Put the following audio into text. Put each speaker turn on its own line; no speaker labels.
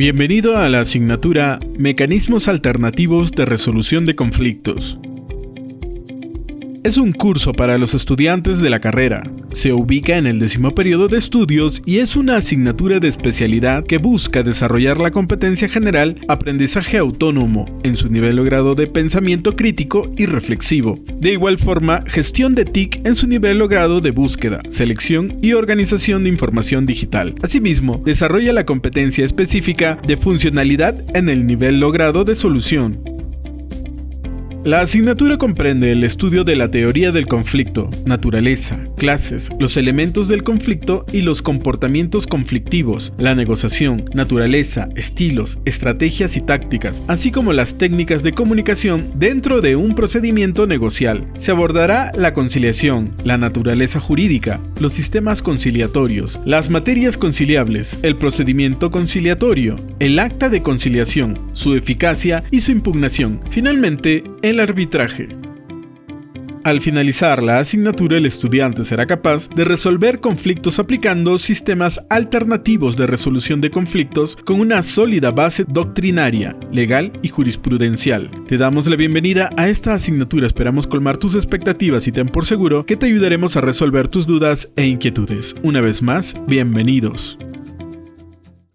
Bienvenido a la asignatura Mecanismos Alternativos de Resolución de Conflictos. Es un curso para los estudiantes de la carrera. Se ubica en el décimo periodo de estudios y es una asignatura de especialidad que busca desarrollar la competencia general aprendizaje autónomo en su nivel logrado de pensamiento crítico y reflexivo. De igual forma, gestión de TIC en su nivel logrado de búsqueda, selección y organización de información digital. Asimismo, desarrolla la competencia específica de funcionalidad en el nivel logrado de solución, la asignatura comprende el estudio de la teoría del conflicto, naturaleza, clases, los elementos del conflicto y los comportamientos conflictivos, la negociación, naturaleza, estilos, estrategias y tácticas, así como las técnicas de comunicación dentro de un procedimiento negocial. Se abordará la conciliación, la naturaleza jurídica, los sistemas conciliatorios, las materias conciliables, el procedimiento conciliatorio, el acta de conciliación, su eficacia y su impugnación. Finalmente, el arbitraje. Al finalizar la asignatura, el estudiante será capaz de resolver conflictos aplicando sistemas alternativos de resolución de conflictos con una sólida base doctrinaria, legal y jurisprudencial. Te damos la bienvenida a esta asignatura, esperamos colmar tus expectativas y ten por seguro que te ayudaremos a resolver tus dudas e inquietudes. Una vez más, bienvenidos.